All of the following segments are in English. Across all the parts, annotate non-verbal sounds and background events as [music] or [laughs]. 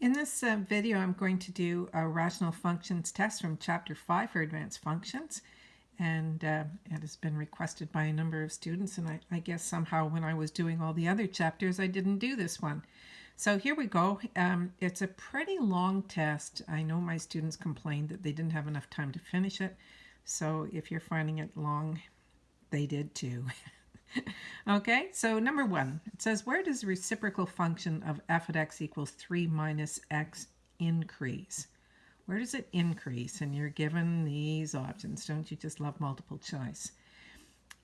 In this uh, video, I'm going to do a rational functions test from Chapter 5 for Advanced Functions. And uh, it has been requested by a number of students, and I, I, guess somehow when I was doing all the other chapters, I didn't do this one. So here we go. Um, it's a pretty long test. I know my students complained that they didn't have enough time to finish it. So if you're finding it long, they did too. [laughs] [laughs] okay, so number one, it says, where does the reciprocal function of f at x equals 3 minus x increase? Where does it increase? And you're given these options. Don't you just love multiple choice?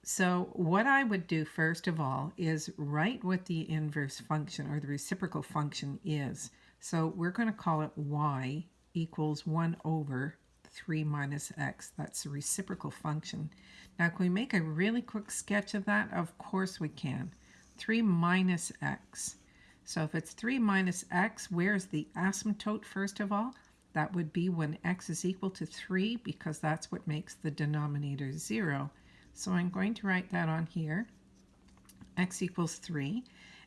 So what I would do first of all is write what the inverse function or the reciprocal function is. So we're going to call it y equals 1 over 3 minus x. That's a reciprocal function. Now, can we make a really quick sketch of that? Of course we can. 3 minus x. So if it's 3 minus x, where's the asymptote first of all? That would be when x is equal to 3 because that's what makes the denominator 0. So I'm going to write that on here. x equals 3.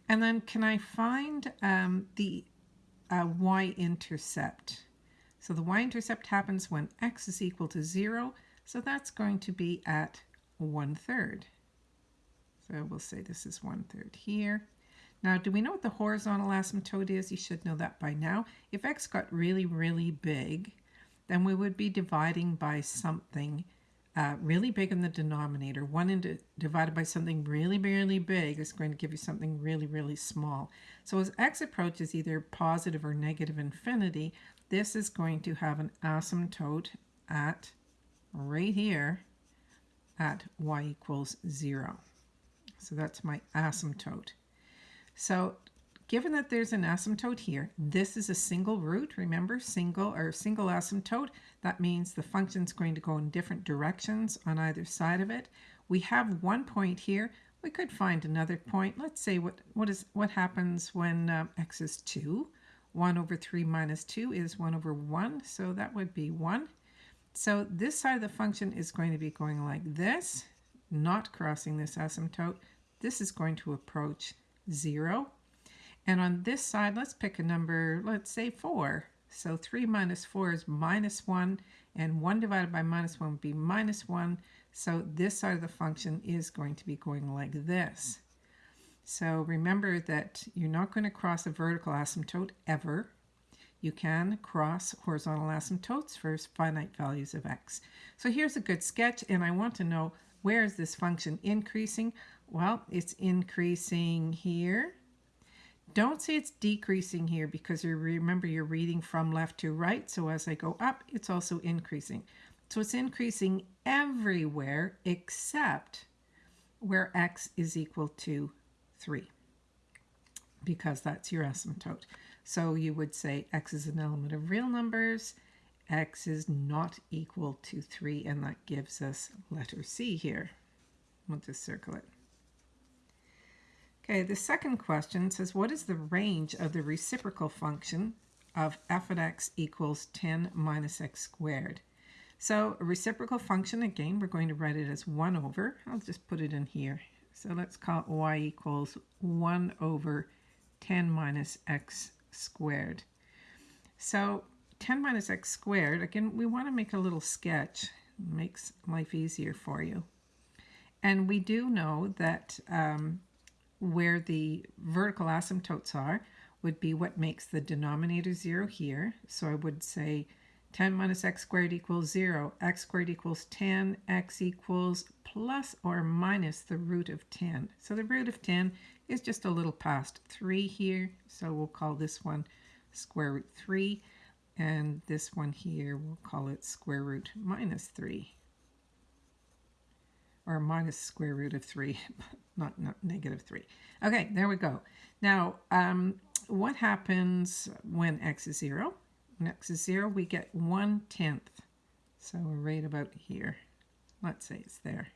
And then can I find um, the uh, y-intercept? So the y-intercept happens when x is equal to 0. So that's going to be at 1 third. So we'll say this is 1 third here. Now, do we know what the horizontal asymptote is? You should know that by now. If x got really, really big, then we would be dividing by something uh, really big in the denominator. 1 into, divided by something really, really big is going to give you something really, really small. So as x approaches either positive or negative infinity, this is going to have an asymptote at right here at y equals 0. So that's my asymptote. So given that there's an asymptote here, this is a single root, remember, single or single asymptote. That means the function's going to go in different directions on either side of it. We have one point here. We could find another point. Let's say what, what, is, what happens when uh, x is 2. 1 over 3 minus 2 is 1 over 1, so that would be 1. So this side of the function is going to be going like this, not crossing this asymptote. This is going to approach 0. And on this side, let's pick a number, let's say 4. So 3 minus 4 is minus 1, and 1 divided by minus 1 would be minus 1. So this side of the function is going to be going like this. So remember that you're not going to cross a vertical asymptote ever. You can cross horizontal asymptotes for finite values of x. So here's a good sketch, and I want to know where is this function increasing? Well, it's increasing here. Don't say it's decreasing here because you remember you're reading from left to right. So as I go up, it's also increasing. So it's increasing everywhere except where x is equal to 3 because that's your asymptote. So you would say x is an element of real numbers, x is not equal to 3, and that gives us letter C here. We'll just circle it. Okay, the second question says, what is the range of the reciprocal function of f of x equals 10 minus x squared? So a reciprocal function, again, we're going to write it as 1 over. I'll just put it in here. So let's call y equals 1 over 10 minus x squared. So 10 minus x squared, again, we want to make a little sketch. It makes life easier for you. And we do know that um, where the vertical asymptotes are would be what makes the denominator 0 here. So I would say 10 minus x squared equals 0, x squared equals 10, x equals plus or minus the root of 10. So the root of 10 is just a little past 3 here, so we'll call this one square root 3, and this one here, we'll call it square root minus 3, or minus square root of 3, [laughs] not, not negative 3. Okay, there we go. Now, um, what happens when x is 0? When x is 0, we get 1 tenth. So we're right about here. Let's say it's there.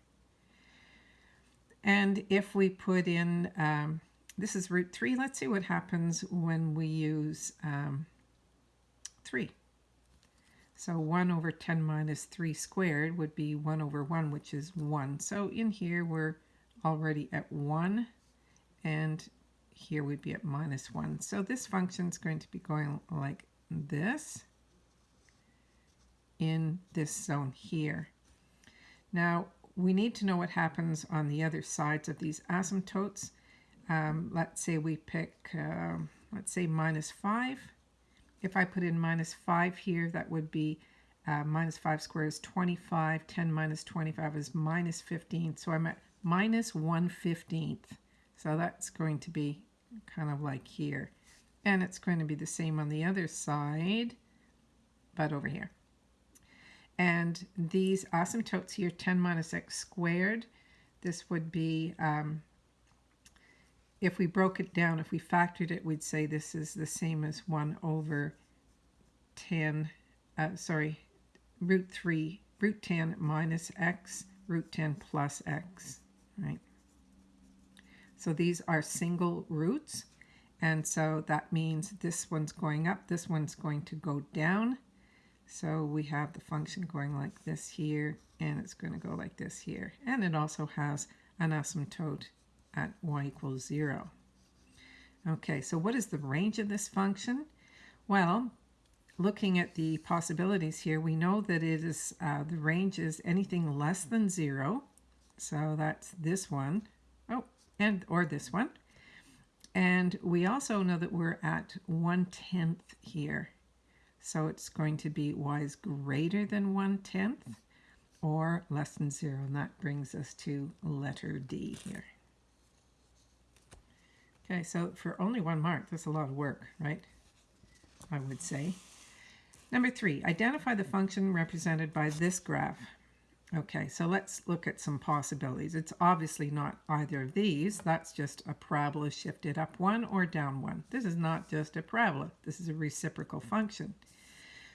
And if we put in, um, this is root 3, let's see what happens when we use um, 3. So 1 over 10 minus 3 squared would be 1 over 1, which is 1. So in here we're already at 1. And here we'd be at minus 1. So this function is going to be going like this in this zone here. Now, we need to know what happens on the other sides of these asymptotes. Um, let's say we pick, uh, let's say minus 5. If I put in minus 5 here, that would be uh, minus 5 squared is 25. 10 minus 25 is minus 15. So I'm at minus 1 15th. So that's going to be kind of like here. And it's going to be the same on the other side, but over here. And these asymptotes here, 10 minus x squared, this would be, um, if we broke it down, if we factored it, we'd say this is the same as 1 over 10, uh, sorry, root 3, root 10 minus x, root 10 plus x, right? So these are single roots. And so that means this one's going up, this one's going to go down. So we have the function going like this here, and it's going to go like this here. And it also has an asymptote at y equals 0. Okay, so what is the range of this function? Well, looking at the possibilities here, we know that it is uh, the range is anything less than 0. So that's this one. Oh, and or this one. And we also know that we're at 1 tenth here. So it's going to be y is greater than 1 tenth or less than 0. And that brings us to letter D here. Okay, so for only one mark, that's a lot of work, right? I would say. Number three, identify the function represented by this graph. Okay, so let's look at some possibilities. It's obviously not either of these. That's just a parabola shifted up one or down one. This is not just a parabola. This is a reciprocal function.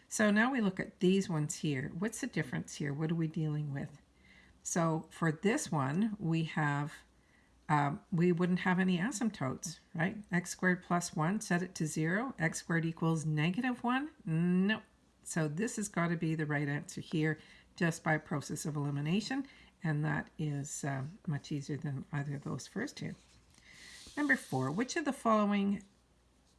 So now we look at these ones here. What's the difference here? What are we dealing with? So for this one, we have, um, we wouldn't have any asymptotes, right? x squared plus 1, set it to 0. x squared equals negative 1? No. So this has got to be the right answer here just by process of elimination, and that is uh, much easier than either of those first two. Number four, which of the following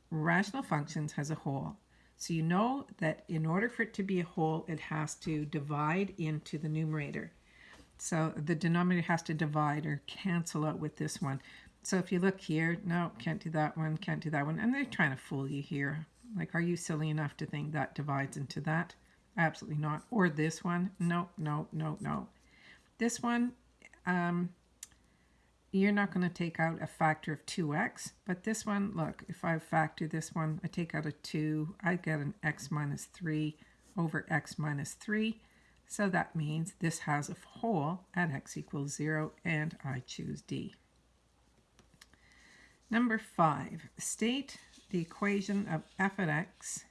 rational functions has a hole? So you know that in order for it to be a hole, it has to divide into the numerator. So the denominator has to divide or cancel out with this one. So if you look here, no, can't do that one, can't do that one. And they're trying to fool you here. Like, are you silly enough to think that divides into that? Absolutely not. Or this one. No, no, no, no. This one, um, you're not going to take out a factor of 2x. But this one, look, if I factor this one, I take out a 2, I get an x minus 3 over x minus 3. So that means this has a hole at x equals 0, and I choose D. Number 5. State the equation of f at x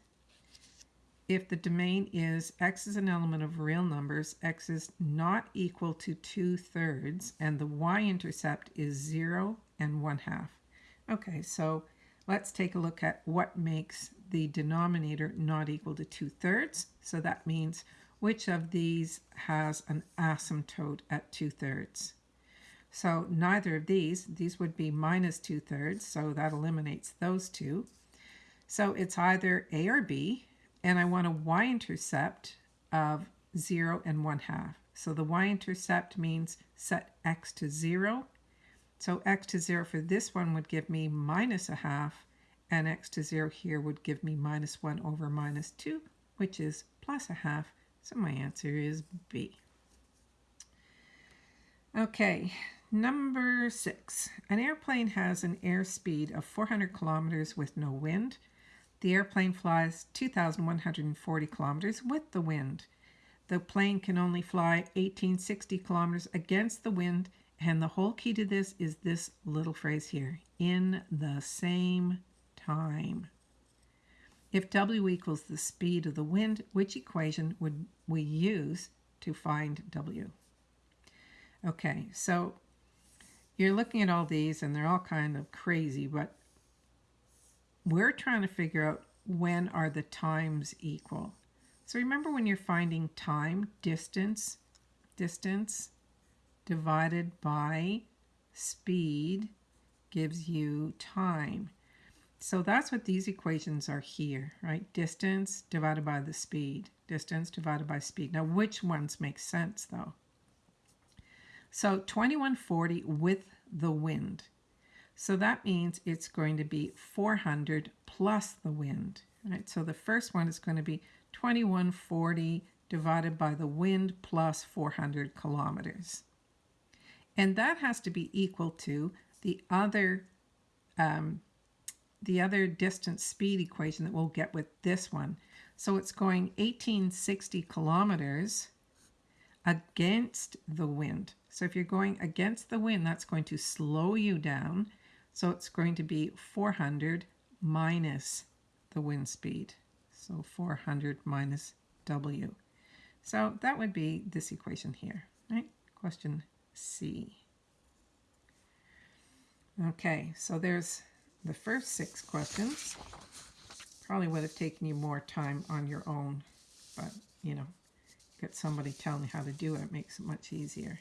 if the domain is x is an element of real numbers, x is not equal to 2 thirds, and the y-intercept is 0 and 1 half. Okay, so let's take a look at what makes the denominator not equal to 2 thirds. So that means which of these has an asymptote at 2 thirds. So neither of these, these would be minus 2 thirds, so that eliminates those two. So it's either A or B, and I want a y-intercept of 0 and 1 half. So the y-intercept means set x to 0. So x to 0 for this one would give me minus a half, and x to 0 here would give me minus 1 over minus 2, which is plus a half. So my answer is B. Okay, number six. An airplane has an airspeed of 400 kilometers with no wind. The airplane flies 2,140 kilometers with the wind. The plane can only fly 1860 kilometers against the wind, and the whole key to this is this little phrase here in the same time. If W equals the speed of the wind, which equation would we use to find W? Okay, so you're looking at all these and they're all kind of crazy, but we're trying to figure out when are the times equal. So remember when you're finding time, distance, distance divided by speed gives you time. So that's what these equations are here, right? Distance divided by the speed. Distance divided by speed. Now, which ones make sense, though? So 2140 with the wind. So that means it's going to be 400 plus the wind, right? So the first one is going to be 2140 divided by the wind plus 400 kilometers. And that has to be equal to the other um, the other distance speed equation that we'll get with this one. So it's going 1860 kilometers against the wind. So if you're going against the wind, that's going to slow you down. So it's going to be 400 minus the wind speed. So 400 minus W. So that would be this equation here, right? Question C. Okay, so there's the first six questions. Probably would have taken you more time on your own, but you know, get somebody telling you how to do it, it makes it much easier.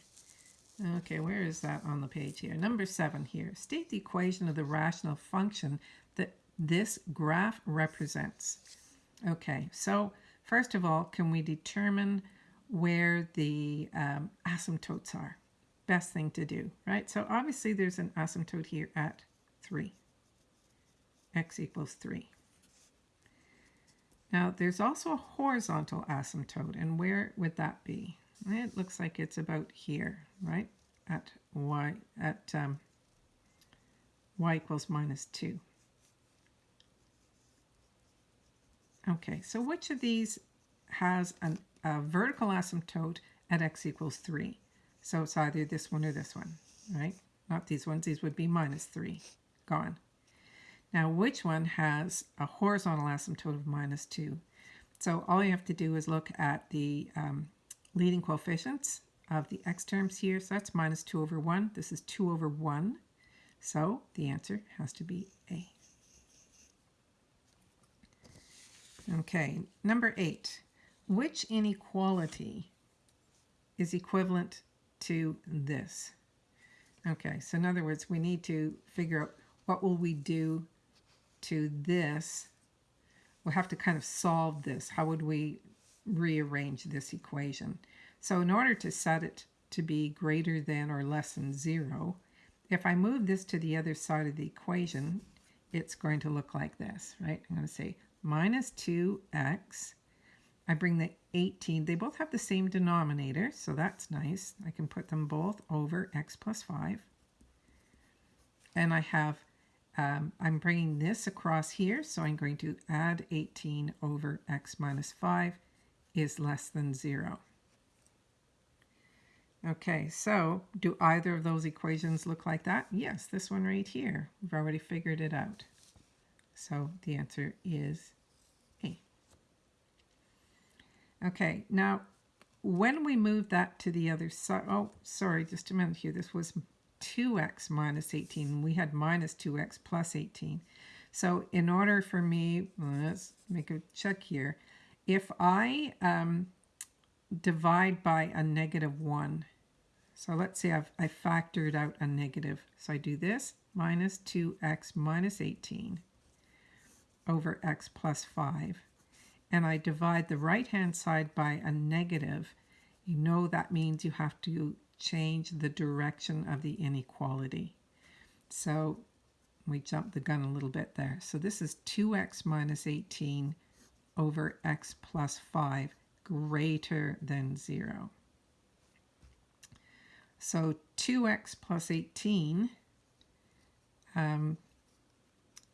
Okay, where is that on the page here? Number seven here. State the equation of the rational function that this graph represents. Okay, so first of all, can we determine where the um, asymptotes are? Best thing to do, right? So obviously there's an asymptote here at 3. x equals 3. Now there's also a horizontal asymptote, and where would that be? It looks like it's about here, right? At y at um, y equals minus 2. Okay, so which of these has an, a vertical asymptote at x equals 3? So it's either this one or this one, right? Not these ones. These would be minus 3. Gone. Now, which one has a horizontal asymptote of minus 2? So all you have to do is look at the um, leading coefficients of the x terms here. So that's minus 2 over 1. This is 2 over 1. So the answer has to be A. Okay, number 8. Which inequality is equivalent to this? Okay, so in other words, we need to figure out what will we do to this. We'll have to kind of solve this. How would we rearrange this equation. So in order to set it to be greater than or less than 0, if I move this to the other side of the equation, it's going to look like this, right? I'm going to say minus 2x. I bring the 18. They both have the same denominator, so that's nice. I can put them both over x plus 5. And I have, um, I'm bringing this across here, so I'm going to add 18 over x minus 5 is less than 0. Okay, so do either of those equations look like that? Yes, this one right here. We've already figured it out. So the answer is A. Okay, now when we move that to the other side, oh, sorry, just a minute here. This was 2x minus 18. We had minus 2x plus 18. So in order for me, let's make a check here if I um, divide by a negative 1, so let's say I've I factored out a negative. So I do this, minus 2x minus 18 over x plus 5. And I divide the right-hand side by a negative. You know that means you have to change the direction of the inequality. So we jumped the gun a little bit there. So this is 2x minus 18 over x plus 5 greater than 0. So 2x plus 18, um,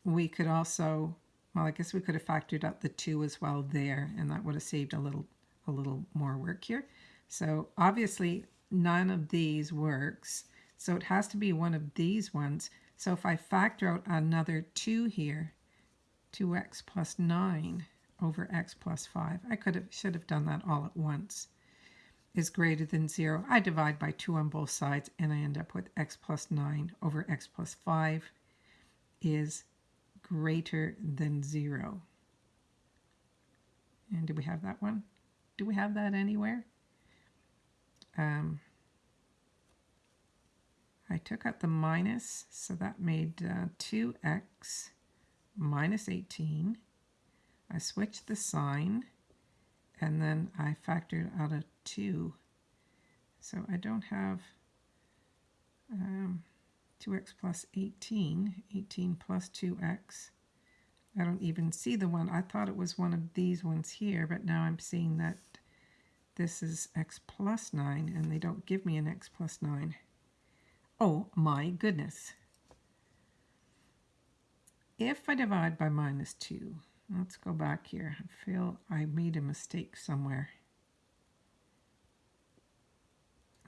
we could also, well, I guess we could have factored out the 2 as well there, and that would have saved a little, a little more work here. So obviously, none of these works. So it has to be one of these ones. So if I factor out another 2 here, 2x plus 9, over x plus 5. I could have should have done that all at once. Is greater than 0. I divide by 2 on both sides and I end up with x plus 9 over x plus 5 is greater than 0. And do we have that one? Do we have that anywhere? Um, I took out the minus, so that made uh, 2x minus 18. I switched the sign, and then I factored out a 2. So I don't have um, 2x plus 18, 18 plus 2x. I don't even see the one. I thought it was one of these ones here, but now I'm seeing that this is x plus 9, and they don't give me an x plus 9. Oh my goodness. If I divide by minus 2, let's go back here. I feel I made a mistake somewhere.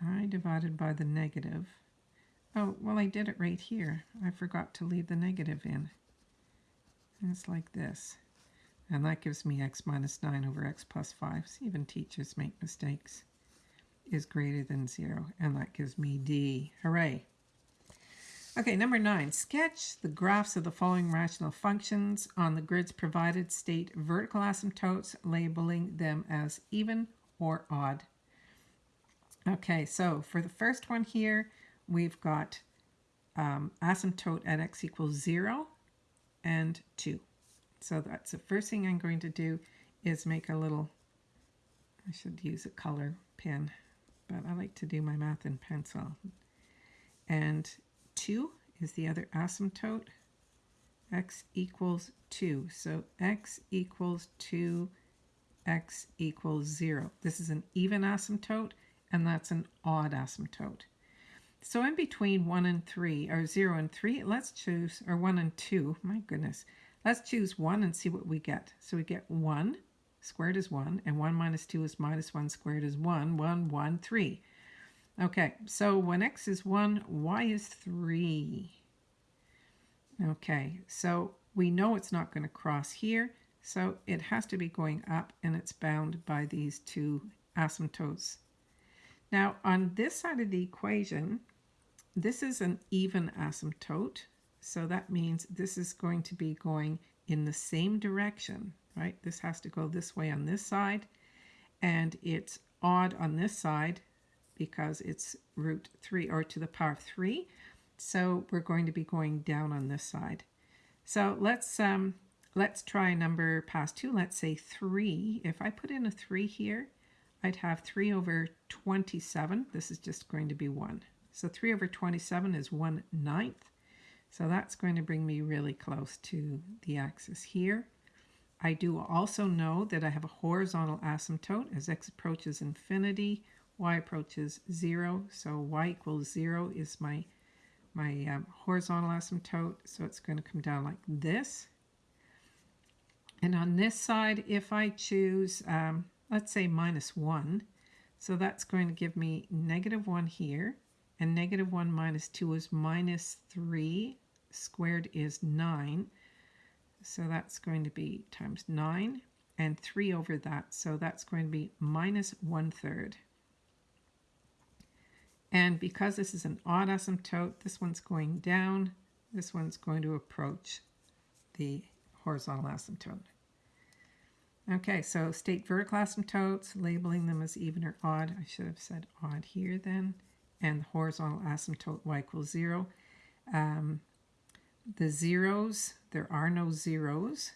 I divided by the negative. Oh, well, I did it right here. I forgot to leave the negative in. And it's like this. And that gives me x minus 9 over x plus 5. See, even teachers make mistakes. Is greater than 0. And that gives me d. Hooray. Okay, number 9. Sketch the graphs of the following rational functions on the grids provided. State vertical asymptotes, labeling them as even or odd. Okay, so for the first one here, we've got um, asymptote at x equals 0 and 2. So that's the first thing I'm going to do is make a little, I should use a color pen, but I like to do my math in pencil. And 2 is the other asymptote. x equals 2. So x equals 2, x equals 0. This is an even asymptote, and that's an odd asymptote. So in between 1 and 3, or 0 and 3, let's choose, or 1 and 2, my goodness, Let's choose 1 and see what we get. So we get 1 squared is 1, and 1 minus 2 is minus 1 squared is 1, 1, 1, 3. Okay, so when x is 1, y is 3. Okay, so we know it's not going to cross here, so it has to be going up, and it's bound by these two asymptotes. Now, on this side of the equation, this is an even asymptote, so that means this is going to be going in the same direction, right? This has to go this way on this side, and it's odd on this side because it's root 3 or to the power of 3. So we're going to be going down on this side. So let's um, let's try a number past 2. Let's say 3. If I put in a 3 here, I'd have 3 over 27. This is just going to be 1. So 3 over 27 is 1 ninth. So that's going to bring me really close to the axis here. I do also know that I have a horizontal asymptote as x approaches infinity, y approaches 0. So y equals 0 is my, my um, horizontal asymptote. So it's going to come down like this. And on this side, if I choose, um, let's say minus 1, so that's going to give me negative 1 here. And negative 1 minus 2 is minus 3 squared is 9. So that's going to be times 9 and 3 over that. So that's going to be minus 1 third. And because this is an odd asymptote, this one's going down, this one's going to approach the horizontal asymptote. Okay, so state vertical asymptotes, labeling them as even or odd. I should have said odd here then. And the horizontal asymptote y equals 0. Um, the zeros, there are no zeros,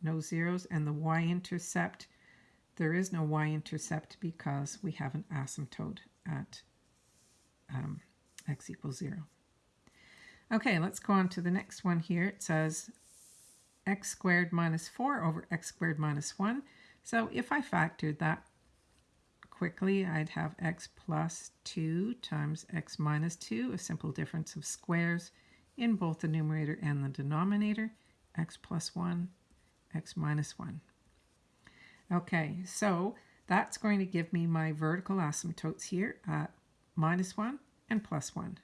no zeros, and the y-intercept, there is no y-intercept because we have an asymptote at um, x equals 0. Okay, let's go on to the next one here. It says x squared minus 4 over x squared minus 1. So if I factored that quickly, I'd have x plus 2 times x minus 2, a simple difference of squares in both the numerator and the denominator, x plus 1, x minus 1. Okay, so that's going to give me my vertical asymptotes here at minus 1 and plus 1.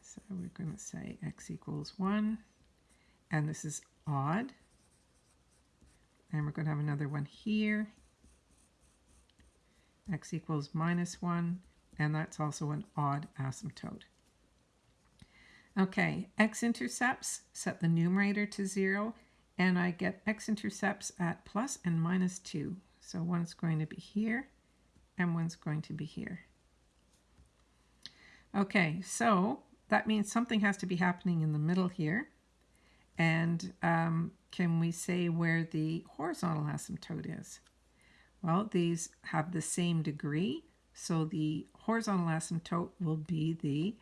So we're going to say x equals 1, and this is odd. And we're going to have another one here. x equals minus 1, and that's also an odd asymptote. Okay, x-intercepts, set the numerator to 0, and I get x-intercepts at plus and minus 2. So one's going to be here, and one's going to be here. Okay, so that means something has to be happening in the middle here. And um, can we say where the horizontal asymptote is? Well, these have the same degree, so the horizontal asymptote will be the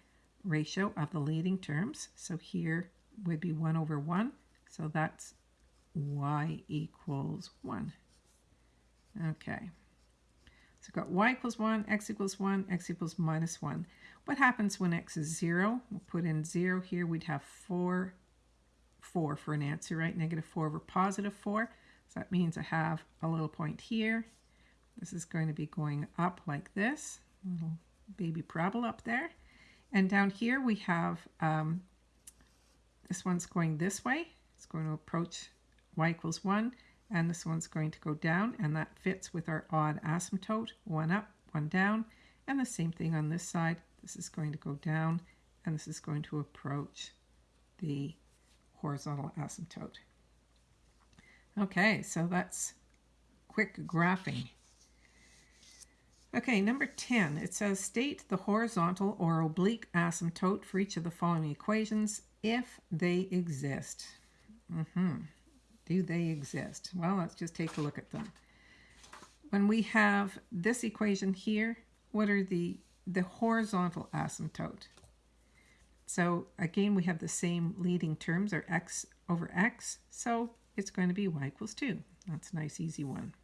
ratio of the leading terms. So here would be 1 over 1, so that's y equals 1. Okay. We've got y equals 1, x equals 1, x equals minus 1. What happens when x is 0? We'll put in 0 here. We'd have 4, 4 for an answer, right? Negative 4 over positive 4. So that means I have a little point here. This is going to be going up like this. Little baby parabola up there. And down here we have, um, this one's going this way. It's going to approach y equals 1. And this one's going to go down. And that fits with our odd asymptote. One up, one down. And the same thing on this side. This is going to go down. And this is going to approach the horizontal asymptote. Okay, so that's quick graphing. Okay, number 10, it says state the horizontal or oblique asymptote for each of the following equations if they exist. Mm -hmm. Do they exist? Well, let's just take a look at them. When we have this equation here, what are the, the horizontal asymptote? So again, we have the same leading terms, or x over x, so it's going to be y equals 2. That's a nice, easy one.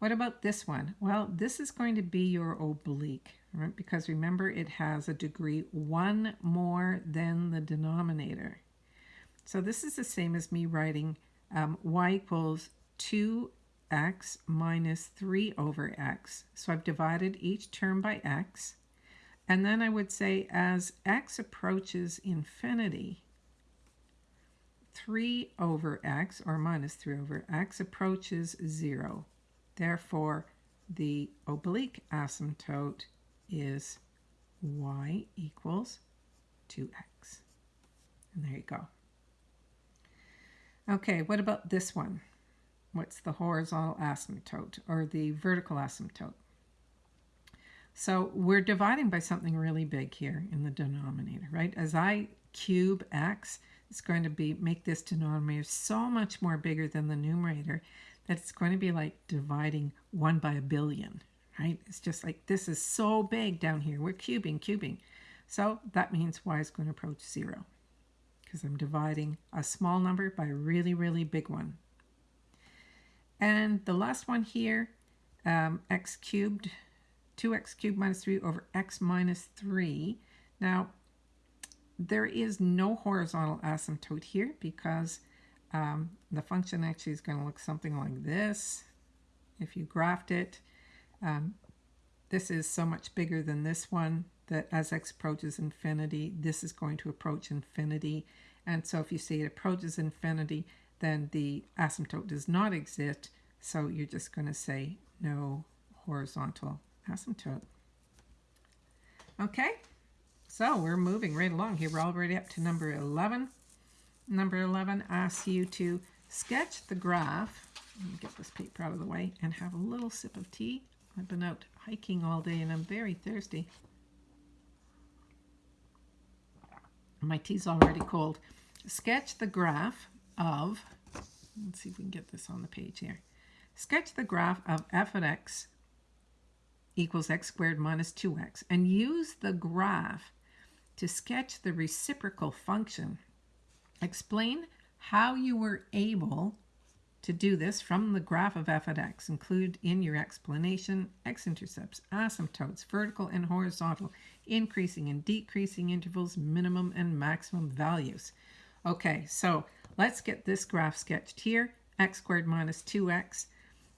What about this one? Well, this is going to be your oblique, right? Because remember, it has a degree 1 more than the denominator. So this is the same as me writing um, y equals 2x minus 3 over x. So I've divided each term by x. And then I would say as x approaches infinity, 3 over x, or minus 3 over x, approaches 0. Therefore, the oblique asymptote is y equals 2x. And there you go. Okay, what about this one? What's the horizontal asymptote or the vertical asymptote? So we're dividing by something really big here in the denominator, right? As I cube x, it's going to be make this denominator so much more bigger than the numerator that it's going to be like dividing 1 by a billion, right? It's just like this is so big down here. We're cubing, cubing. So that means y is going to approach 0 because I'm dividing a small number by a really, really big one. And the last one here, um, x cubed 2x cubed minus 3 over x minus 3. Now, there is no horizontal asymptote here because um, the function actually is going to look something like this. If you graphed it, um, this is so much bigger than this one that as x approaches infinity, this is going to approach infinity. And so if you say it approaches infinity, then the asymptote does not exist. So you're just going to say no horizontal asymptote. Okay, so we're moving right along here. We're already up to number 11. Number 11 asks you to sketch the graph. Let me get this paper out of the way and have a little sip of tea. I've been out hiking all day and I'm very thirsty. My tea's already cold. Sketch the graph of, let's see if we can get this on the page here. Sketch the graph of f of x equals x squared minus 2x and use the graph to sketch the reciprocal function. Explain how you were able to do this from the graph of f at x. Include in your explanation x-intercepts, asymptotes, vertical and horizontal, increasing and decreasing intervals, minimum and maximum values. Okay, so let's get this graph sketched here. x squared minus 2x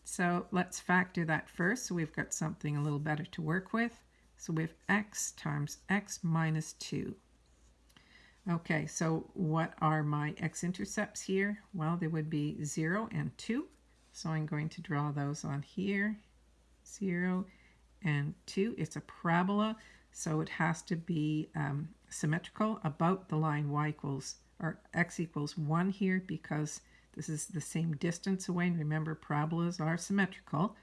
so let's factor that first. So we've got something a little better to work with. So we have x times x minus 2. Okay, so what are my x-intercepts here? Well, they would be 0 and 2. So I'm going to draw those on here. 0 and 2. It's a parabola, so it has to be um, symmetrical about the line y equals, or x equals 1 here because this is the same distance away. And remember, parabolas are symmetrical.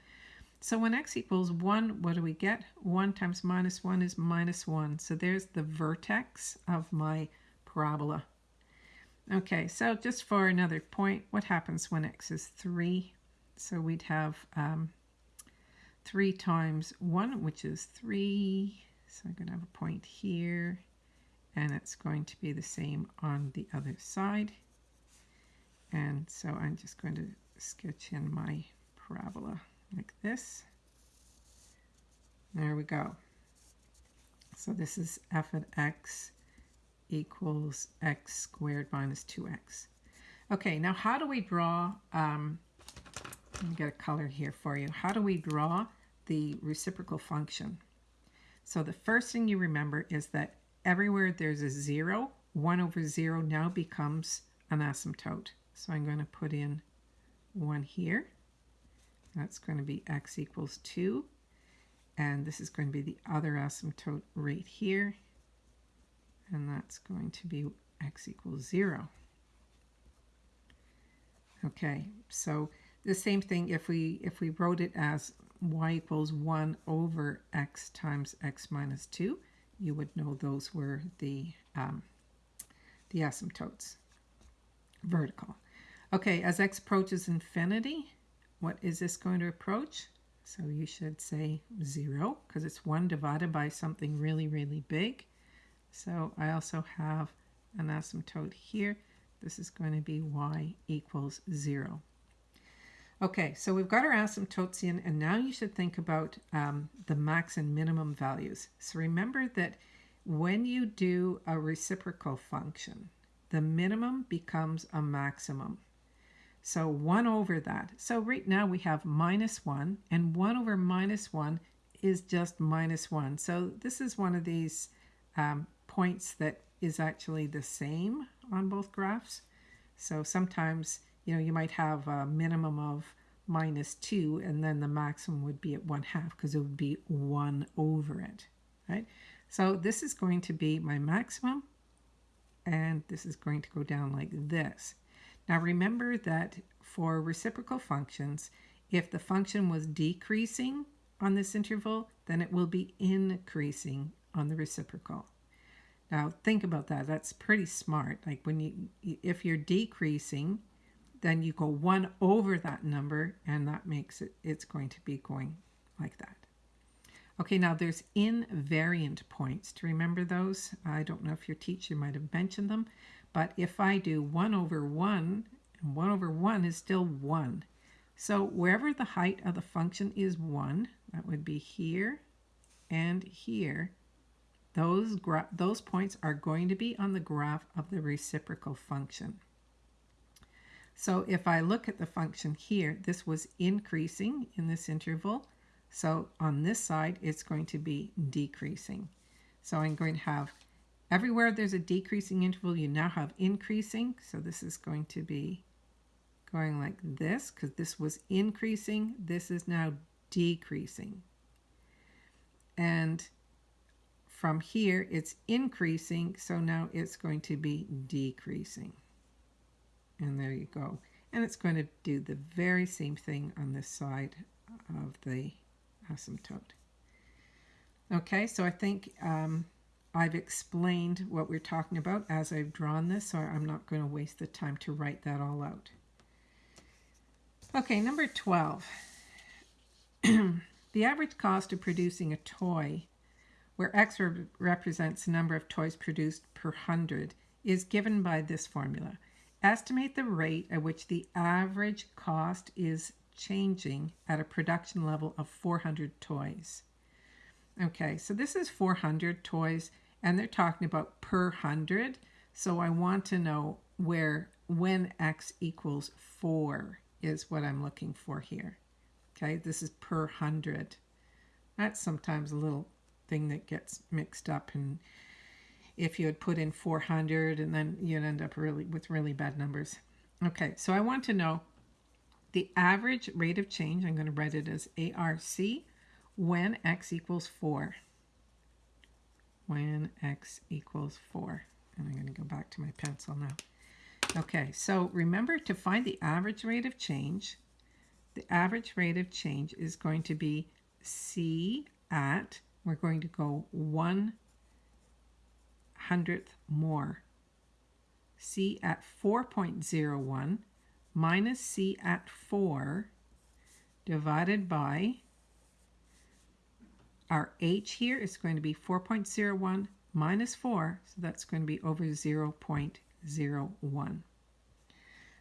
So when x equals 1, what do we get? 1 times minus 1 is minus 1. So there's the vertex of my parabola. Okay, so just for another point, what happens when x is 3? So we'd have um, 3 times 1, which is 3. So I'm going to have a point here, and it's going to be the same on the other side. And so I'm just going to sketch in my parabola like this. There we go. So this is f of x equals x squared minus 2x. Okay, now how do we draw, um, let me get a color here for you. How do we draw the reciprocal function? So the first thing you remember is that everywhere there's a zero, 1 over 0 now becomes an asymptote. So I'm going to put in 1 here. That's going to be x equals 2. And this is going to be the other asymptote right here. And that's going to be x equals 0. Okay, so the same thing if we if we wrote it as y equals 1 over x times x minus 2, you would know those were the, um, the asymptotes, vertical. Okay, as x approaches infinity, what is this going to approach? So you should say 0 because it's 1 divided by something really, really big. So I also have an asymptote here. This is going to be y equals 0. Okay, so we've got our asymptotes in, and now you should think about um, the max and minimum values. So remember that when you do a reciprocal function, the minimum becomes a maximum. So 1 over that. So right now we have minus 1, and 1 over minus 1 is just minus 1. So this is one of these um, points that is actually the same on both graphs. So sometimes, you know, you might have a minimum of minus 2, and then the maximum would be at 1 half because it would be 1 over it, right? So this is going to be my maximum, and this is going to go down like this. Now remember that for reciprocal functions, if the function was decreasing on this interval, then it will be increasing on the reciprocal. Now think about that. That's pretty smart. Like when you, if you're decreasing, then you go one over that number and that makes it, it's going to be going like that. Okay, now there's invariant points. To remember those, I don't know if your teacher might have mentioned them, but if I do 1 over 1, and 1 over 1 is still 1. So wherever the height of the function is 1, that would be here and here, those, those points are going to be on the graph of the reciprocal function. So if I look at the function here, this was increasing in this interval. So on this side, it's going to be decreasing. So I'm going to have Everywhere there's a decreasing interval, you now have increasing. So this is going to be going like this because this was increasing. This is now decreasing. And from here, it's increasing. So now it's going to be decreasing. And there you go. And it's going to do the very same thing on this side of the asymptote. Okay, so I think um, I've explained what we're talking about as I've drawn this, so I'm not going to waste the time to write that all out. Okay, number 12. [clears throat] the average cost of producing a toy, where X re represents the number of toys produced per hundred, is given by this formula. Estimate the rate at which the average cost is changing at a production level of 400 toys. Okay, so this is 400 toys, and they're talking about per 100. So I want to know where when x equals 4 is what I'm looking for here. Okay, this is per 100. That's sometimes a little thing that gets mixed up and if you had put in 400 and then you'd end up really with really bad numbers. Okay, so I want to know the average rate of change. I'm going to write it as ARC when x equals 4. When x equals 4. And I'm going to go back to my pencil now. Okay, so remember to find the average rate of change, the average rate of change is going to be C at, we're going to go one hundredth more. C at 4.01 minus C at 4 divided by our H here is going to be 4.01 minus 4, so that's going to be over 0.01.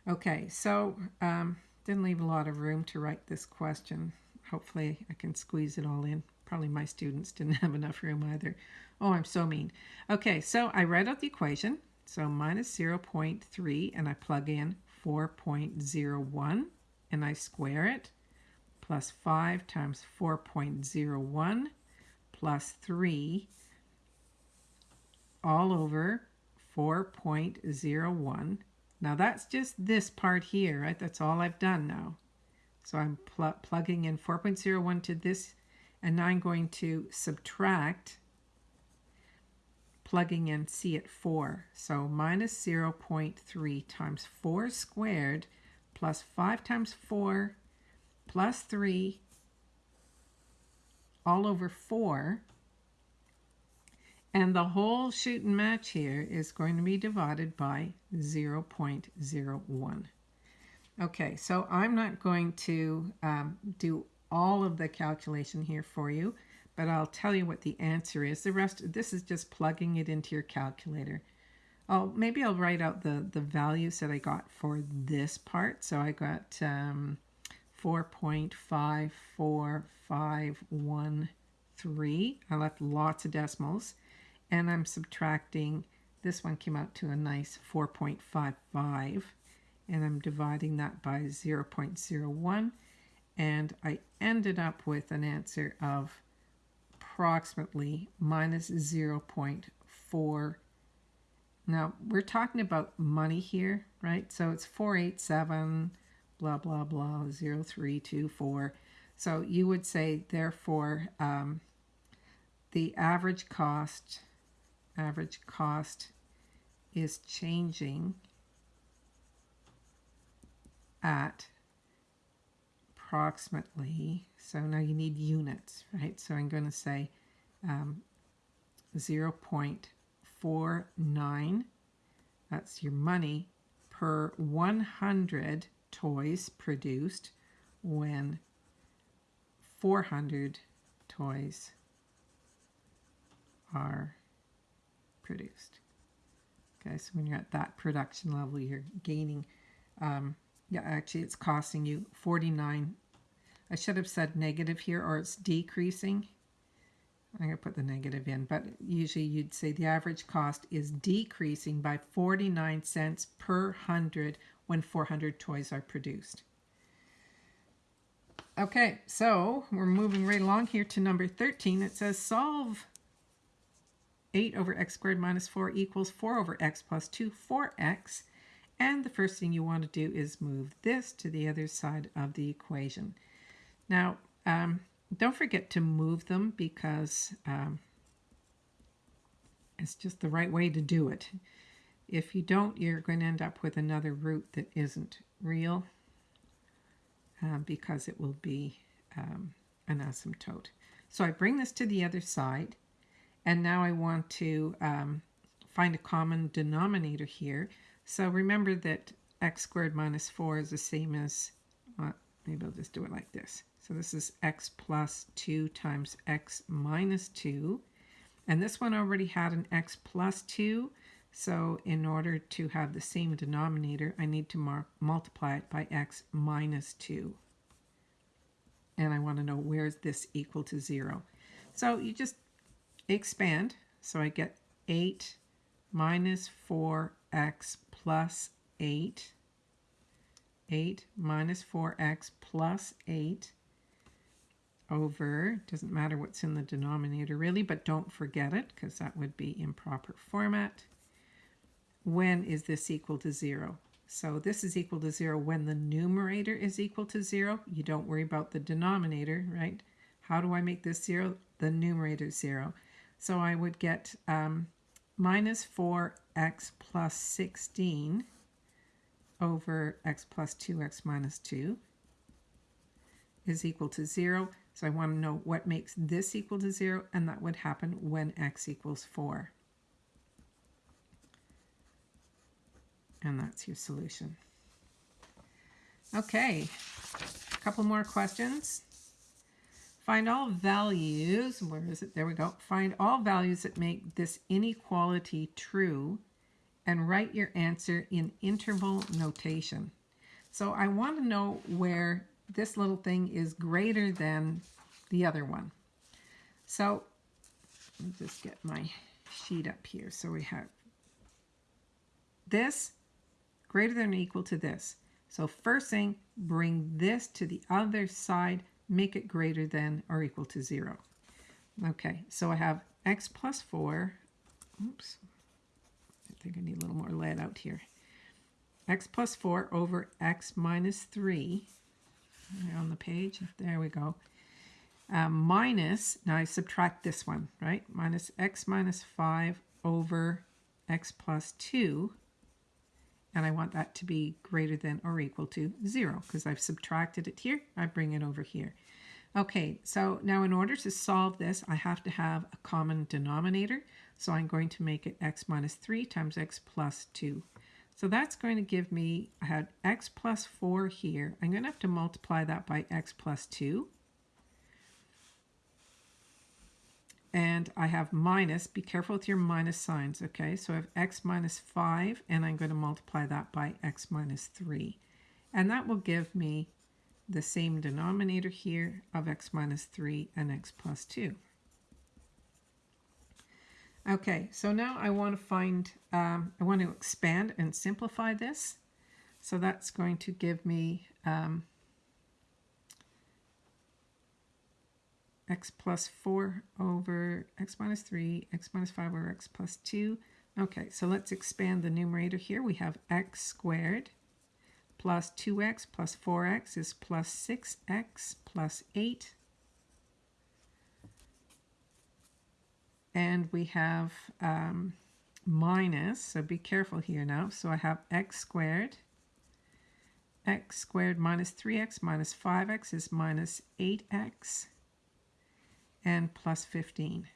Okay, so um, didn't leave a lot of room to write this question. Hopefully I can squeeze it all in. Probably my students didn't have enough room either. Oh, I'm so mean. Okay, so I write out the equation. So minus 0.3 and I plug in 4.01 and I square it plus 5 times 4.01 plus 3 all over 4.01. Now that's just this part here, right? That's all I've done now. So I'm pl plugging in 4.01 to this, and now I'm going to subtract plugging in C at 4. So minus 0.3 times 4 squared plus 5 times 4 plus 3 all over 4. And the whole shoot and match here is going to be divided by 0.01. Okay, so I'm not going to um, do all of the calculation here for you, but I'll tell you what the answer is. The rest, this is just plugging it into your calculator. I'll, maybe I'll write out the, the values that I got for this part. So I got um, 4.54513. I left lots of decimals. And I'm subtracting, this one came out to a nice 4.55. And I'm dividing that by 0.01. And I ended up with an answer of approximately minus 0.4 now, we're talking about money here, right? So it's 487 blah, blah, blah, 0324. So you would say, therefore, um, the average cost, average cost is changing at approximately, so now you need units, right? So I'm going to say um, 0.49, that's your money, per 100 toys produced when 400 toys are produced. Okay, so when you're at that production level, you're gaining, um, yeah, actually it's costing you 49. I should have said negative here, or it's decreasing. I'm going to put the negative in, but usually you'd say the average cost is decreasing by 49 cents per hundred when 400 toys are produced. Okay, so we're moving right along here to number 13. It says solve 8 over x squared minus 4 equals 4 over x plus 2, 4x. And the first thing you want to do is move this to the other side of the equation. Now, um, don't forget to move them because um, it's just the right way to do it. If you don't, you're going to end up with another root that isn't real uh, because it will be um, an asymptote. So I bring this to the other side, and now I want to um, find a common denominator here. So remember that x squared minus 4 is the same as, well, maybe I'll just do it like this. So this is x plus 2 times x minus 2. And this one already had an x plus 2, so in order to have the same denominator, I need to multiply it by x minus 2. And I want to know where is this equal to 0. So you just expand. So I get 8 minus 4x plus 8. 8 minus 4x plus 8 over, doesn't matter what's in the denominator really, but don't forget it because that would be improper format when is this equal to 0? So this is equal to 0 when the numerator is equal to 0. You don't worry about the denominator, right? How do I make this 0? The numerator is 0. So I would get um, minus 4x plus 16 over x plus 2x minus 2. is equal to 0. So I want to know what makes this equal to 0, and that would happen when x equals 4. And that's your solution. Okay, a couple more questions. Find all values, where is it? There we go. Find all values that make this inequality true and write your answer in interval notation. So I want to know where this little thing is greater than the other one. So let me just get my sheet up here. So we have this greater than or equal to this. So first thing, bring this to the other side, make it greater than or equal to 0. Okay, so I have x plus 4. Oops, I think I need a little more lead out here. x plus 4 over x minus 3 on the page. There we go. Um, minus, now I subtract this one, right? Minus x minus 5 over x plus 2 and I want that to be greater than or equal to 0 because I've subtracted it here. I bring it over here. Okay, so now in order to solve this, I have to have a common denominator. So I'm going to make it x minus 3 times x plus 2. So that's going to give me, I had x plus 4 here. I'm going to have to multiply that by x plus 2. And I have minus, be careful with your minus signs, okay? So I have x minus 5, and I'm going to multiply that by x minus 3. And that will give me the same denominator here of x minus 3 and x plus 2. Okay, so now I want to find, um, I want to expand and simplify this. So that's going to give me um, x plus 4 over x minus 3, x minus 5 over x plus 2. Okay, so let's expand the numerator here. We have x squared plus 2x plus 4x is plus 6x plus 8. And we have um, minus, so be careful here now. So I have x squared. x squared minus 3x minus 5x is minus 8x and plus 15.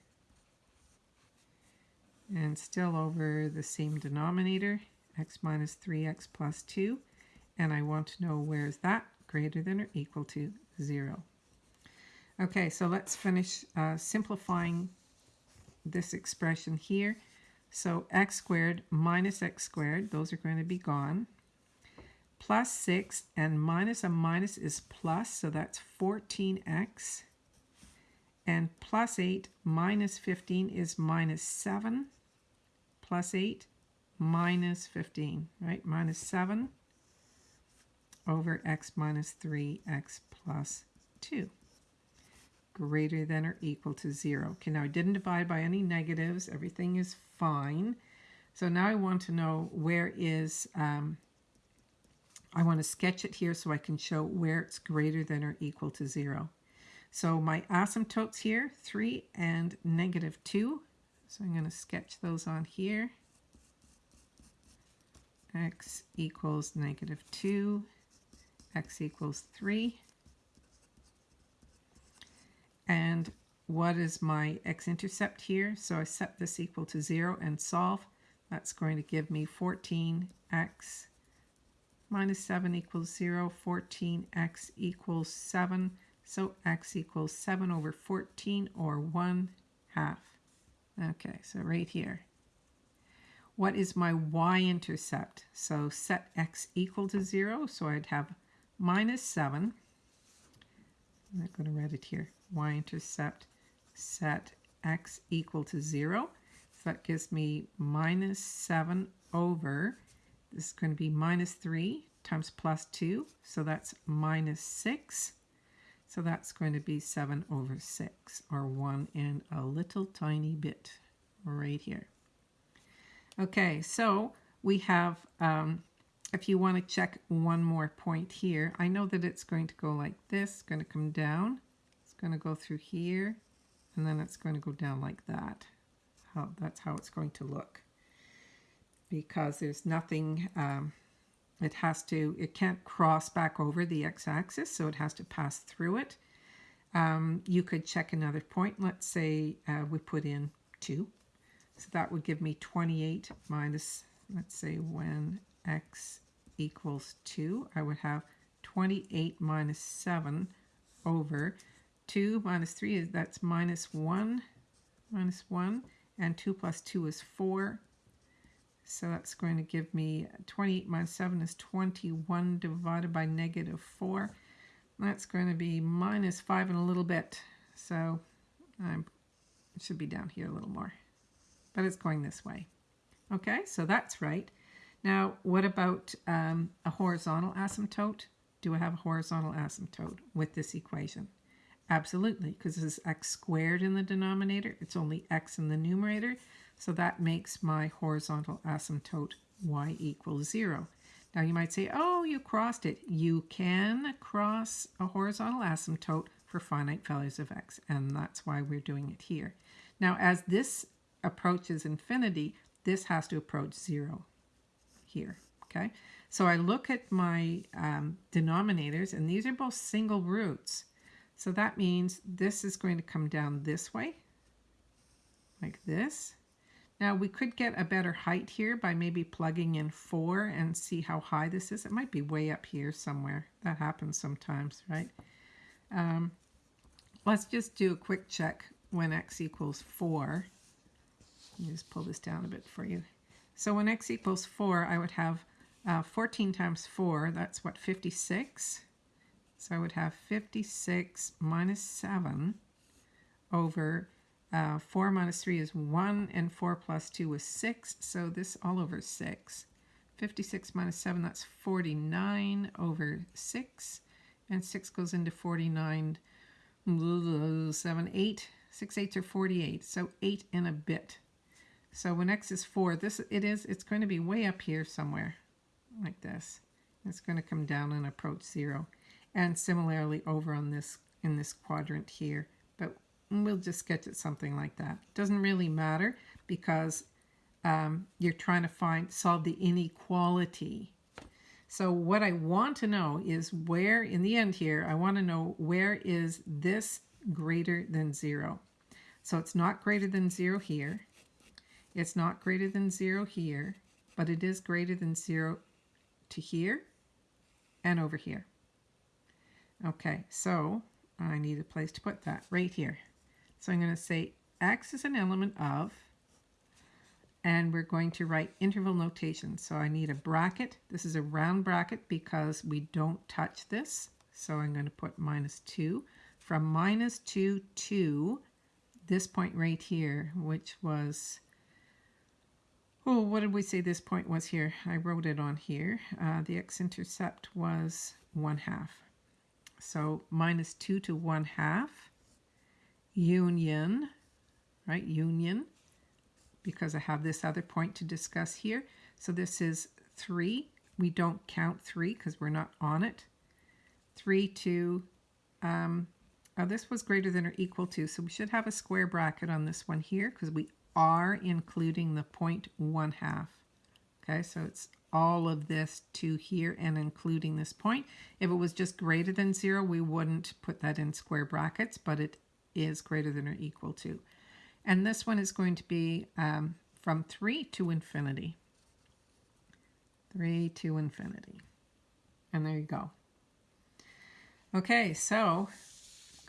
And still over the same denominator, x minus 3x plus 2. And I want to know where is that greater than or equal to 0. Okay, so let's finish uh, simplifying this expression here. So x squared minus x squared, those are going to be gone. Plus 6 and minus a minus is plus, so that's 14x and plus 8 minus 15 is minus 7 plus 8 minus 15, right? Minus 7 over x minus 3, x plus 2. Greater than or equal to 0. Okay, now I didn't divide by any negatives. Everything is fine. So now I want to know where is, um, I want to sketch it here so I can show where it's greater than or equal to 0. So my asymptotes here, 3 and negative 2. So I'm going to sketch those on here. x equals negative 2, x equals 3. And what is my x-intercept here? So I set this equal to 0 and solve. That's going to give me 14x minus 7 equals 0. 14x equals 7. So x equals 7 over 14 or 1 half. Okay, so right here. What is my y-intercept? So set x equal to 0, so I'd have minus 7. I'm not going to write it here. y-intercept set x equal to 0. So that gives me minus 7 over, this is going to be minus 3 times plus 2, so that's minus 6 so that's going to be 7 over 6, or 1 and a little tiny bit right here. Okay, so we have, um, if you want to check one more point here, I know that it's going to go like this, going to come down, it's going to go through here, and then it's going to go down like that. How, that's how it's going to look. Because there's nothing, um, it has to, it can't cross back over the x-axis, so it has to pass through it. Um, you could check another point. Let's say uh, we put in 2. So that would give me 28 minus, let's say when x equals 2, I would have 28 minus 7 over 2 minus 3 is that's minus 1 minus 1 and 2 plus 2 is 4 so that's going to give me 28 minus 7 is 21 divided by negative 4 that's going to be minus 5 and a little bit so I should be down here a little more but it's going this way okay so that's right now what about um, a horizontal asymptote do I have a horizontal asymptote with this equation? Absolutely, because this is x squared in the denominator. It's only x in the numerator. So that makes my horizontal asymptote y equals 0. Now you might say, oh, you crossed it. You can cross a horizontal asymptote for finite values of x, and that's why we're doing it here. Now, as this approaches infinity, this has to approach 0 here, okay? So I look at my um, denominators, and these are both single roots. So that means this is going to come down this way, like this. Now we could get a better height here by maybe plugging in 4 and see how high this is. It might be way up here somewhere. That happens sometimes, right? Um, let's just do a quick check when x equals 4. Let me just pull this down a bit for you. So when x equals 4, I would have uh, 14 times 4, that's what, 56? So I would have 56 minus 7 over uh, 4 minus 3 is 1, and 4 plus 2 is 6, so this all over 6. 56 minus 7, that's 49 over 6, and 6 goes into 49, 7, 8, 6 8s are 48, so 8 and a bit. So when x is 4, this it is, it's going to be way up here somewhere like this. It's going to come down and approach zero. And similarly over on this in this quadrant here, we'll just sketch it something like that. Doesn't really matter because um, you're trying to find solve the inequality. So what I want to know is where, in the end here, I want to know where is this greater than zero. So it's not greater than zero here. It's not greater than zero here, but it is greater than zero to here and over here. Okay, so I need a place to put that right here. So I'm going to say x is an element of, and we're going to write interval notation. So I need a bracket. This is a round bracket because we don't touch this. So I'm going to put minus 2. From minus 2 to this point right here, which was Oh, what did we say this point was here? I wrote it on here. Uh, the x-intercept was 1 half. So minus 2 to 1 half, union, right, union, because I have this other point to discuss here. So this is 3. We don't count 3 because we're not on it. 3 2, um, oh, this was greater than or equal to, so we should have a square bracket on this one here because we are including the 1 half. Okay, so it's all of this to here and including this point. If it was just greater than zero, we wouldn't put that in square brackets, but it is greater than or equal to. And this one is going to be um, from 3 to infinity. 3 to infinity. And there you go. Okay, so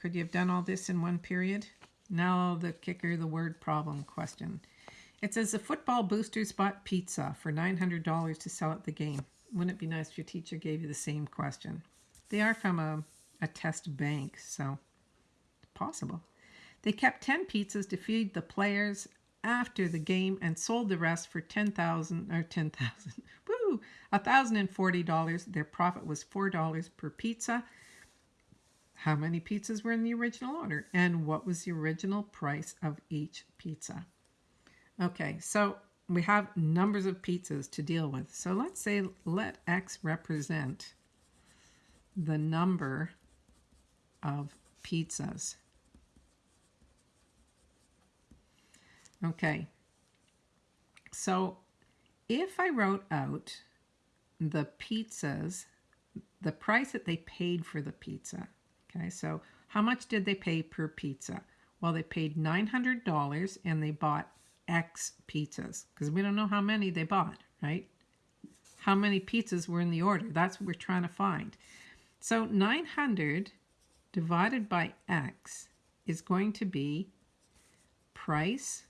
could you have done all this in one period? Now the kicker, the word problem question. It says the football boosters bought pizza for $900 to sell at the game. Wouldn't it be nice if your teacher gave you the same question? They are from a, a test bank, so possible. They kept 10 pizzas to feed the players after the game and sold the rest for 10,000 or 10,000. [laughs] Woo! $1,040. Their profit was $4 per pizza how many pizzas were in the original order, and what was the original price of each pizza. Okay, so we have numbers of pizzas to deal with. So let's say let x represent the number of pizzas. Okay, so if I wrote out the pizzas, the price that they paid for the pizza. Okay, so how much did they pay per pizza? Well, they paid $900 and they bought X pizzas because we don't know how many they bought, right? How many pizzas were in the order? That's what we're trying to find. So 900 divided by X is going to be price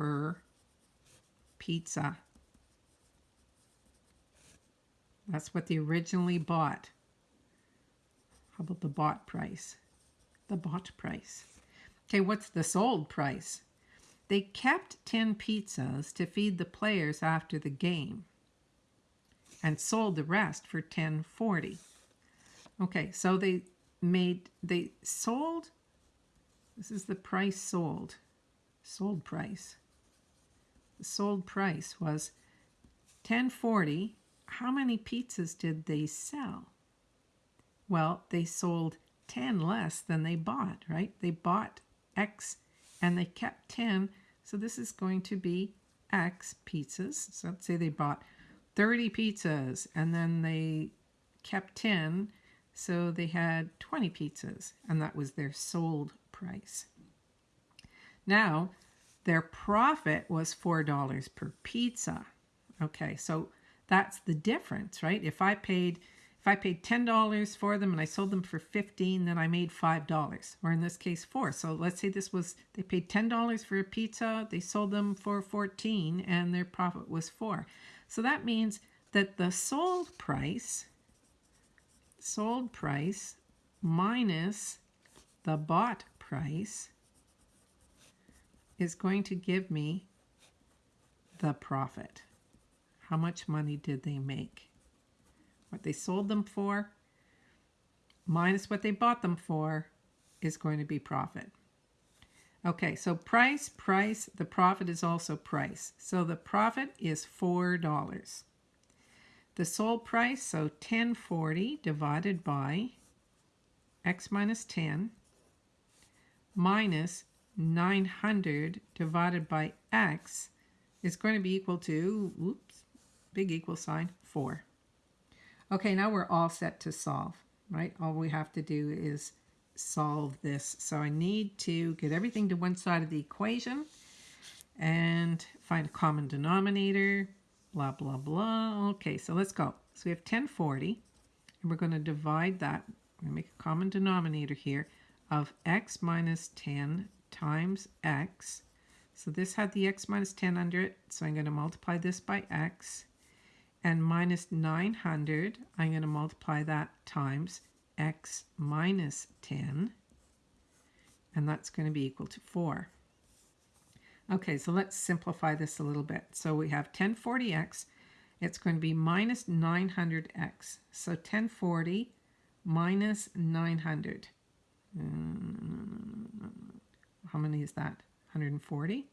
per pizza. That's what they originally bought. How about the bought price? The bought price. Okay, what's the sold price? They kept 10 pizzas to feed the players after the game and sold the rest for 1040. Okay, so they made they sold this is the price sold. Sold price. Sold price was 1040. How many pizzas did they sell? Well, they sold 10 less than they bought, right? They bought X and they kept 10. So this is going to be X pizzas. So let's say they bought 30 pizzas and then they kept 10. So they had 20 pizzas and that was their sold price. Now, their profit was $4 per pizza. Okay, so that's the difference, right? If I paid if I paid $10 for them and I sold them for 15, then I made $5, or in this case, 4. So let's say this was, they paid $10 for a pizza, they sold them for 14, and their profit was 4. So that means that the sold price, sold price minus the bought price is going to give me the profit. How much money did they make? What they sold them for minus what they bought them for is going to be profit. Okay, so price, price, the profit is also price. So the profit is $4. The sold price, so 1040 divided by x minus 10 minus 900 divided by x is going to be equal to, oops, big equal sign, 4. Okay, now we're all set to solve, right? All we have to do is solve this. So I need to get everything to one side of the equation and find a common denominator, blah, blah, blah. Okay, so let's go. So we have 1040, and we're going to divide that. We're going to make a common denominator here of x minus 10 times x. So this had the x minus 10 under it, so I'm going to multiply this by x and minus 900, I'm going to multiply that times x minus 10, and that's going to be equal to 4. Okay, so let's simplify this a little bit. So we have 1040x, it's going to be minus 900x. So 1040 minus 900. Mm, How many is that? 140?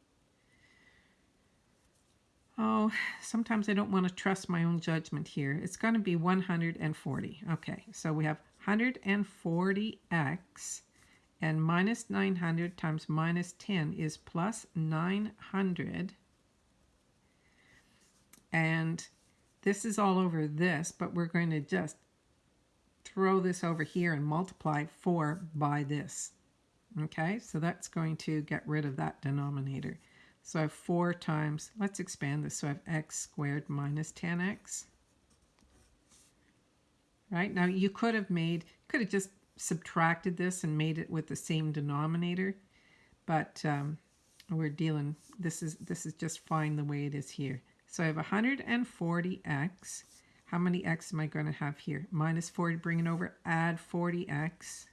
Oh, sometimes I don't want to trust my own judgment here. It's going to be 140. Okay, so we have 140x and minus 900 times minus 10 is plus 900. And this is all over this, but we're going to just throw this over here and multiply 4 by this. Okay, so that's going to get rid of that denominator. So I have 4 times, let's expand this. So I have x squared minus 10x. Right, now you could have made, could have just subtracted this and made it with the same denominator. But um, we're dealing, this is, this is just fine the way it is here. So I have 140x. How many x am I going to have here? Minus 40, bring it over, add 40x.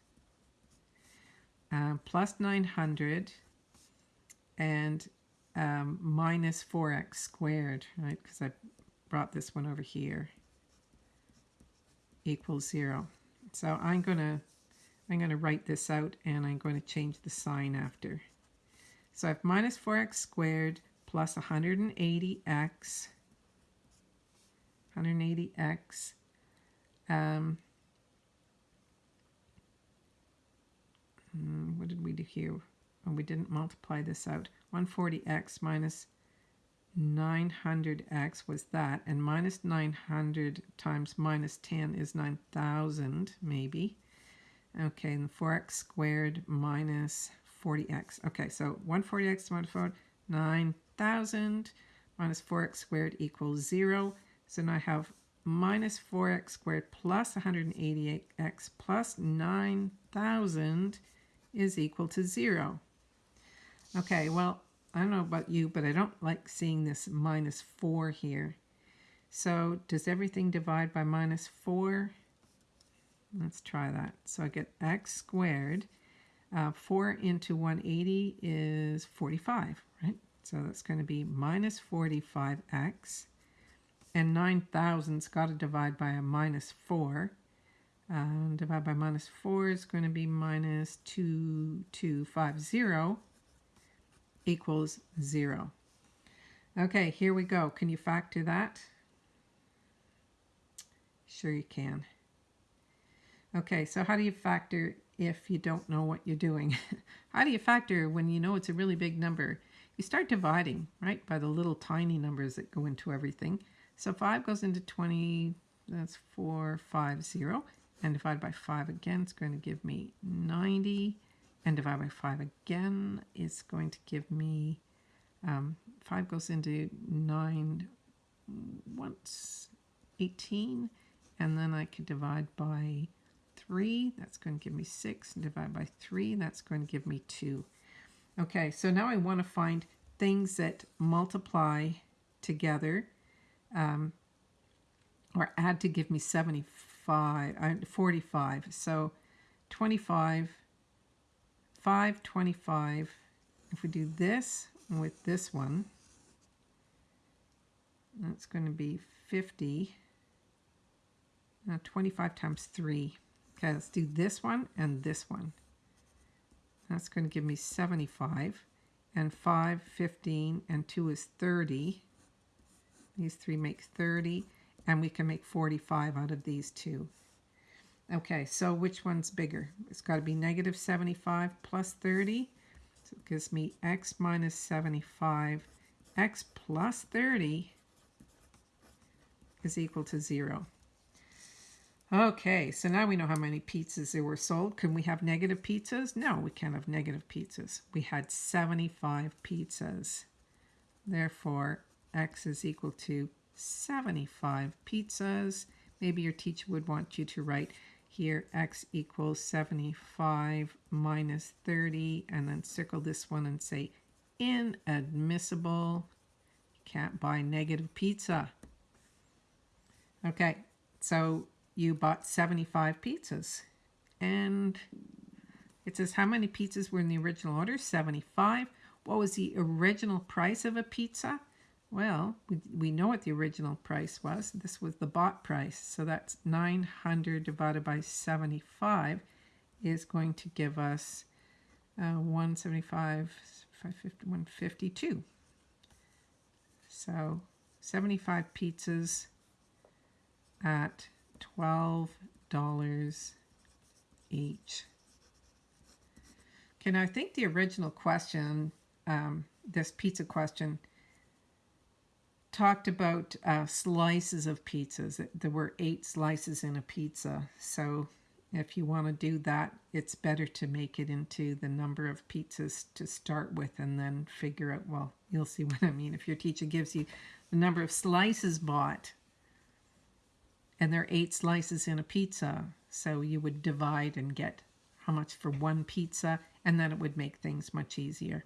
Uh, plus 900 and um, minus 4x squared, right? Because I brought this one over here, equals 0. So I'm to I'm to write this out and I'm going to change the sign after. So I have minus 4x squared plus 180x, 180x, um, Mm, what did we do here? Well, we didn't multiply this out. 140x minus 900x was that, and minus 900 times minus 10 is 9,000, maybe. Okay, and 4x squared minus 40x. Okay, so 140x divided by 9,000 minus 4x squared equals 0. So now I have minus 4x squared plus 188x plus 9,000 is equal to 0. Okay, well, I don't know about you, but I don't like seeing this minus 4 here. So does everything divide by minus 4? Let's try that. So I get x squared. Uh, 4 into 180 is 45, right? So that's going to be minus 45x. And 9,000's got to divide by a minus 4. Um, divide by minus 4 is going to be minus 2250 equals 0. Okay, here we go. Can you factor that? Sure you can. Okay, so how do you factor if you don't know what you're doing? [laughs] how do you factor when you know it's a really big number? You start dividing, right, by the little tiny numbers that go into everything. So 5 goes into 20, that's 4, 5, 0. And divide by 5 again, it's going to give me 90. And divide by 5 again is going to give me, um, 5 goes into 9 once, 18. And then I could divide by 3, that's going to give me 6. And divide by 3, that's going to give me 2. Okay, so now I want to find things that multiply together um, or add to give me 75, uh, 45. So 25, 5, 25. If we do this with this one, that's going to be 50. Now 25 times 3. Okay, let's do this one and this one. That's going to give me 75. And 5, 15, and 2 is 30. These three make 30. And we can make 45 out of these two. Okay, so which one's bigger? It's got to be negative 75 plus 30. So it gives me x minus 75. x plus 30 is equal to 0. Okay, so now we know how many pizzas there were sold. Can we have negative pizzas? No, we can't have negative pizzas. We had 75 pizzas. Therefore, x is equal to 75 pizzas. Maybe your teacher would want you to write here x equals 75 minus 30 and then circle this one and say inadmissible. Can't buy negative pizza. Okay, so you bought 75 pizzas. And it says how many pizzas were in the original order? 75. What was the original price of a pizza? Well, we, we know what the original price was. This was the bought price. So that's 900 divided by 75 is going to give us uh, 175, 550, 152. So 75 pizzas at $12 each. Okay, now I think the original question, um, this pizza question, talked about uh, slices of pizzas. There were eight slices in a pizza. So if you want to do that, it's better to make it into the number of pizzas to start with and then figure out, well, you'll see [laughs] what I mean. If your teacher gives you the number of slices bought, and there are eight slices in a pizza. So you would divide and get how much for one pizza, and then it would make things much easier.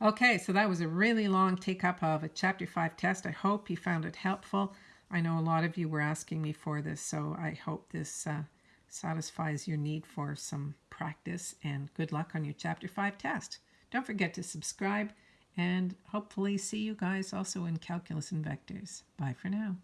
Okay, so that was a really long take up of a Chapter 5 test. I hope you found it helpful. I know a lot of you were asking me for this, so I hope this uh, satisfies your need for some practice, and good luck on your Chapter 5 test. Don't forget to subscribe, and hopefully see you guys also in Calculus and Vectors. Bye for now.